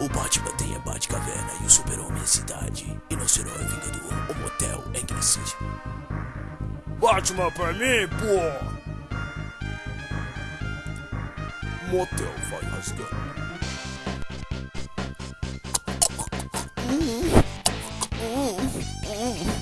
O Batman tem a Batcaverna e o Super-Homem a cidade. E nosso herói vingador, o motel Angry City. Batman pra mim, pô! Motel vai rasgar.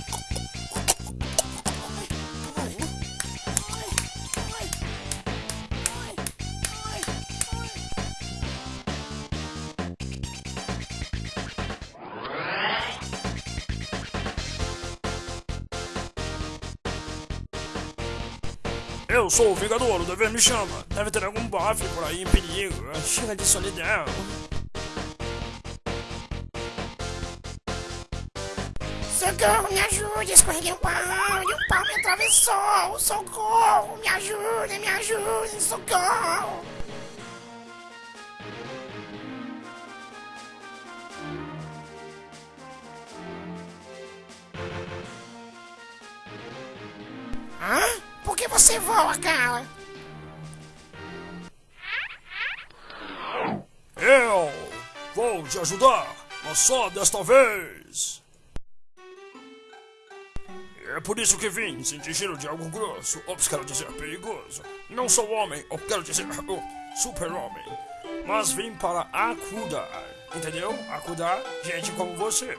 Eu sou o Vingador, o dever me chama. Deve ter algum bofe por aí em perigo. Chega de solidão. Socorro, me ajude, escorreguei um pau e o pau me atravessou. Socorro, me ajude, me ajude, socorro. Você voa, cara? Eu vou te ajudar, mas só desta vez. É por isso que vim, sentir cheiro de algo grosso, ou quero dizer perigoso. Não sou homem, ou quero dizer super-homem. Mas vim para acudar, entendeu? Acudar gente como você.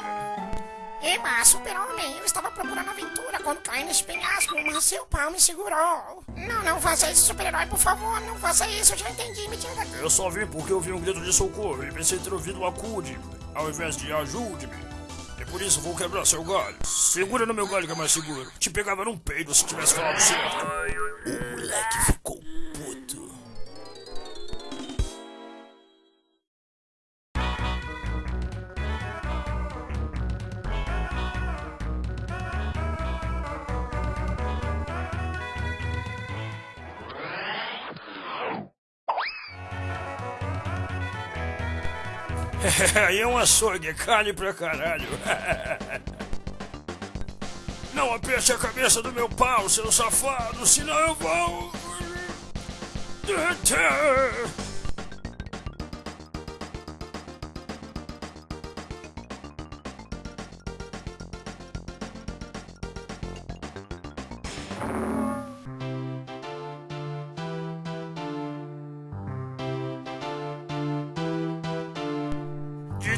Eba, super-homem, eu estava procurando aventura quando caí nesse penhasco, mas seu pau me segurou. Não, não faça isso, super-herói, por favor, não faça isso, eu já entendi, me tira daqui. Eu só vim porque ouvi um grito de socorro e pensei ter ouvido acude-me, ao invés de ajude-me. E por isso vou quebrar seu galho. Segura no meu galho que é mais seguro. Te pegava num peido se tivesse falado certo. Aí é um açougue, carne pra caralho. Não aperte a cabeça do meu pau, seu safado, senão eu vou.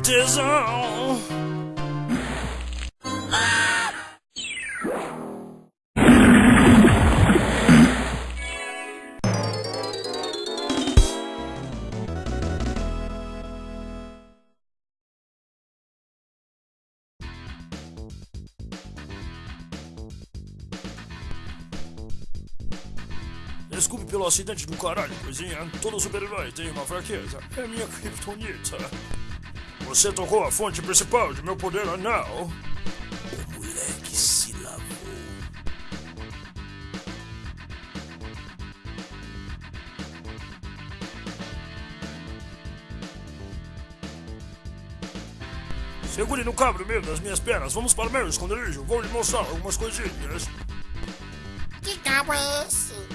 Tesão. Desculpe pelo acidente do caralho, coisinha. Todo super-herói tem uma fraqueza. É minha criptonita. Você tocou a fonte principal de meu poder anal. O moleque se lavou. Segure no cabo meio das minhas pernas. Vamos para o meu esconderijo. Vou lhe mostrar algumas coisinhas. Que cabo é esse?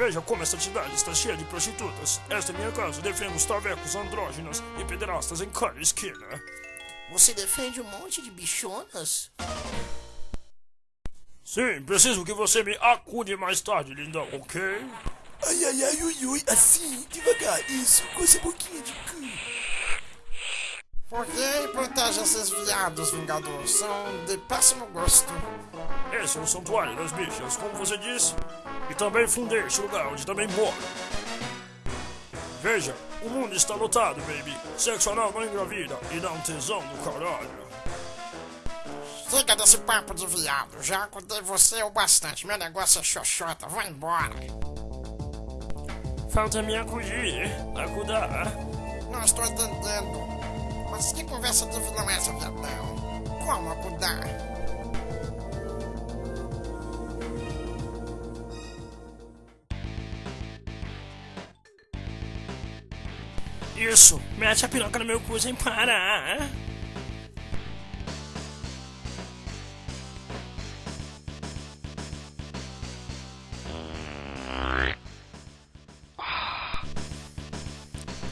Veja como esta cidade está cheia de prostitutas. Esta é minha casa. Defendo os travecos, andrógenos e pederastas em cada esquina. Você defende um monte de bichonas? Sim, preciso que você me acude mais tarde, lindão, ok? Ai, ai, ai, ui, ui, assim, devagar, isso, com essa boquinha de cu. Por que protege esses viados, Vingador? São de péssimo gosto. Esse é o santuário das bichas, como você disse. E também fundei este lugar onde também moro. Veja, o mundo está lotado, baby. Sexo anal não engravida e dá um tesão do caralho. Chega desse papo de viado. Já acordei você o bastante. Meu negócio é xoxota. Vai embora. Falta me acudir, acudar. Não estou entendendo. Mas que conversa de vilão é essa, viadão? Como acudar? Isso, mete a piroca no meu cu sem parar.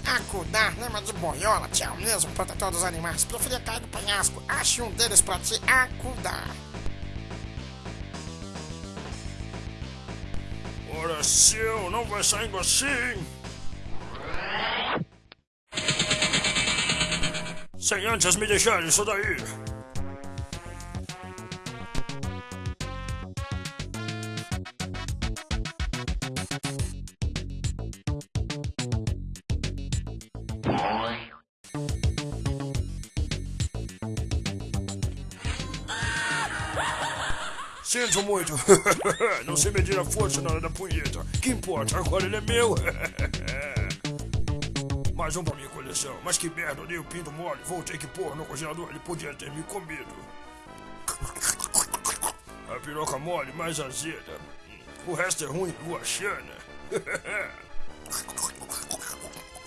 Acudar, lembra de boiola, tchau mesmo, protetor dos animais. Preferia cair do penhasco. Ache um deles pra te acudar. Ora, seu, não vai saindo assim. Sem antes me deixar isso daí. Sinto muito. Não sei medir a força na hora da punheta. Que importa, agora ele é meu. Mais um pra minha coleção. Mas que merda, dei o pinto mole. Vou ter que pôr no congelador. Ele podia ter me comido. A piroca mole, mais azeda. O resto é ruim, Luachana.